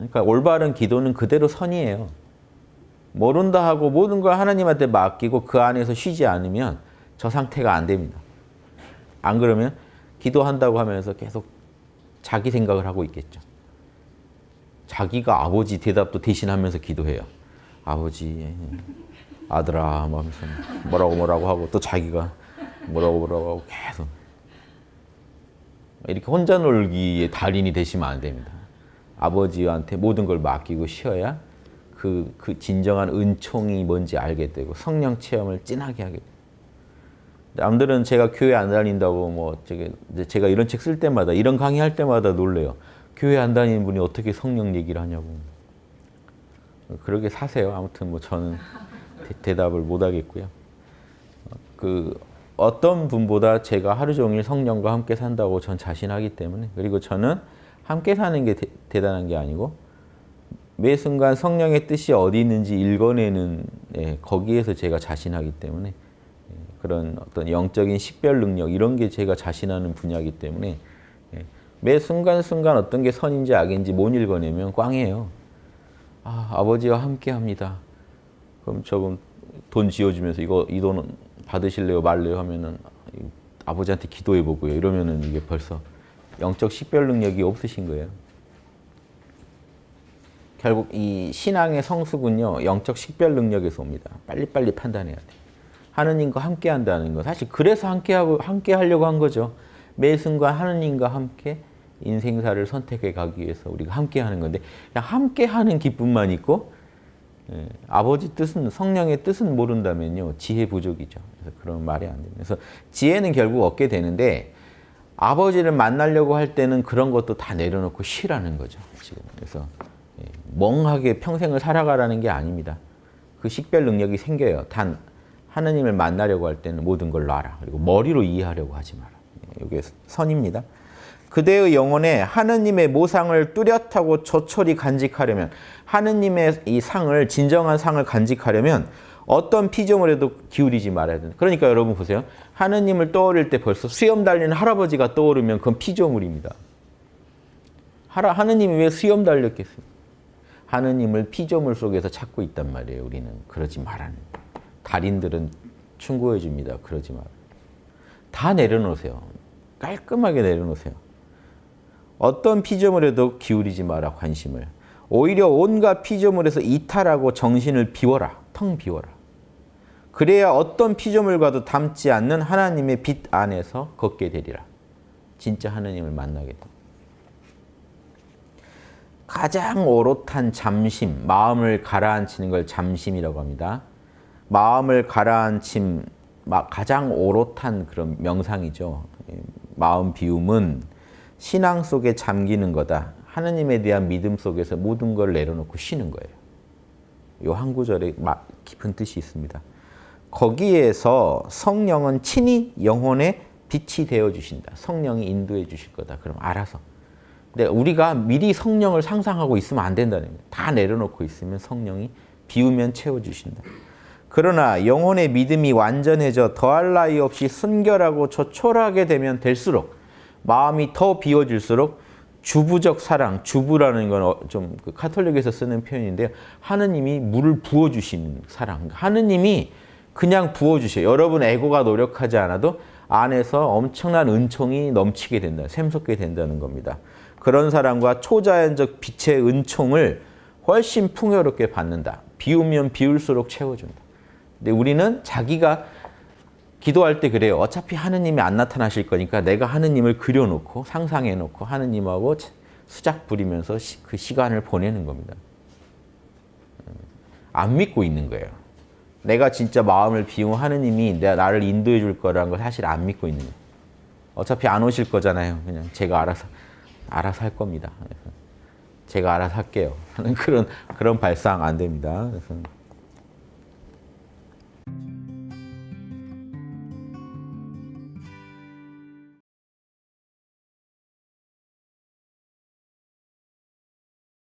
그러니까 올바른 기도는 그대로 선이에요. 모른다 하고 모든 걸 하나님한테 맡기고 그 안에서 쉬지 않으면 저 상태가 안 됩니다. 안 그러면 기도한다고 하면서 계속 자기 생각을 하고 있겠죠. 자기가 아버지 대답도 대신하면서 기도해요. 아버지, 아들아, 뭐 하면서 뭐라고 뭐라고 하고 또 자기가 뭐라고 뭐라고 하고 계속 이렇게 혼자 놀기의 달인이 되시면 안 됩니다. 아버지한테 모든 걸 맡기고 쉬어야 그, 그 진정한 은총이 뭔지 알게 되고 성령 체험을 진하게 하게 돼요. 남들은 제가 교회 안 다닌다고 뭐 제가 이런 책 쓸 때마다 이런 강의할 때마다 놀래요. 교회 안 다니는 분이 어떻게 성령 얘기를 하냐고. 그러게 사세요. 아무튼 뭐 저는 대, 답을못 하겠고요. 그 어떤 분보다 제가 하루 종일 성령과 함께 산다고 전 자신하기 때문에 그리고 저는 함께 사는 게 대, 단한 게 아니고 매 순간 성령의 뜻이 어디 있는지 읽어내는 예, 거기에서 제가 자신하기 때문에 예, 그런 어떤 영적인 식별 능력 이런 게 제가 자신하는 분야이기 때문에 예, 매 순간순간 어떤 게 선인지 악인지 못 읽어내면 꽝이에요. 아, 아버지와 함께 합니다. 그럼 저분 돈 지어주면서 이거 이 돈은 받으실래요 말래요 하면은 아버지한테 기도해 보고요. 이러면은 이게 벌써 영적 식별 능력이 없으신 거예요. 결국 이 신앙의 성숙은요. 영적 식별 능력에서 옵니다. 빨리빨리 판단해야 돼. 하느님과 함께 한다는 거. 사실 그래서 함께 하고 함께 하려고 한 거죠. 매 순간 하느님과 함께 인생사를 선택해 가기 위해서 우리가 함께 하는 건데 그냥 함께 하는 기쁨만 있고 예, 아버지 뜻은 성령의 뜻은 모른다면요. 지혜 부족이죠. 그래서 그런 말이 안 됩니다. 그래서 지혜는 결국 얻게 되는데 아버지를 만나려고 할 때는 그런 것도 다 내려놓고 쉬라는 거죠. 지금. 그래서 멍하게 평생을 살아가라는 게 아닙니다. 그 식별 능력이 생겨요. 단 하느님을 만나려고 할 때는 모든 걸 놔라. 그리고 머리로 이해하려고 하지 마라. 이게 선입니다. 그대의 영혼에 하느님의 모상을 뚜렷하고 조촐히 간직하려면 하느님의 이 상을 진정한 상을 간직하려면 어떤 피조물에도 기울이지 말아야 된다. 그러니까 여러분 보세요. 하느님을 떠올릴 때 벌써 수염 달린 할아버지가 떠오르면 그건 피조물입니다. 하라, 하느님이 왜 수염 달렸겠어요? 하느님을 피조물 속에서 찾고 있단 말이에요. 우리는 그러지 말라는 달인들은 충고해 줍니다. 그러지 말. 다 내려놓으세요. 깔끔하게 내려놓으세요. 어떤 피조물에도 기울이지 마라 관심을. 오히려 온갖 피조물에서 이탈하고 정신을 비워라. 텅 비워라. 그래야 어떤 피조물과도 닮지 않는 하나님의 빛 안에서 걷게 되리라. 진짜 하나님을 만나게 됩니다. 가장 오롯한 잠심, 마음을 가라앉히는 걸 잠심이라고 합니다. 마음을 가라앉힘, 가장 오롯한 그런 명상이죠. 마음 비움은 신앙 속에 잠기는 거다. 하느님에 대한 믿음 속에서 모든 걸 내려놓고 쉬는 거예요. 이 한 구절에 깊은 뜻이 있습니다. 거기에서 성령은 친히 영혼의 빛이 되어 주신다. 성령이 인도해 주실 거다. 그럼 알아서 근데 우리가 미리 성령을 상상하고 있으면 안 된다는 거예요. 다 내려놓고 있으면 성령이 비우면 채워주신다. 그러나 영혼의 믿음이 완전해져 더할 나위 없이 순결하고 조촐하게 되면 될수록 마음이 더 비워질수록 주부적 사랑, 주부라는 건좀 그 카톨릭에서 쓰는 표현인데요. 하느님이 물을 부어주시는 사랑. 하느님이 그냥 부어주셔요. 여러분 에고가 노력하지 않아도 안에서 엄청난 은총이 넘치게 된다. 샘솟게 된다는 겁니다. 그런 사람과 초자연적 빛의 은총을 훨씬 풍요롭게 받는다. 비우면 비울수록 채워준다. 근데 우리는 자기가 기도할 때 그래요. 어차피 하느님이 안 나타나실 거니까 내가 하느님을 그려놓고 상상해놓고 하느님하고 수작 부리면서 그 시간을 보내는 겁니다. 안 믿고 있는 거예요. 내가 진짜 마음을 비운 하느님이 내가 나를 인도해 줄 거라는 걸 사실 안 믿고 있는 거예요. 어차피 안 오실 거잖아요. 그냥 제가 알아서 알아서 할 겁니다. 제가 알아서 할게요. 하는 그런 그런 발상 안 됩니다. 그래서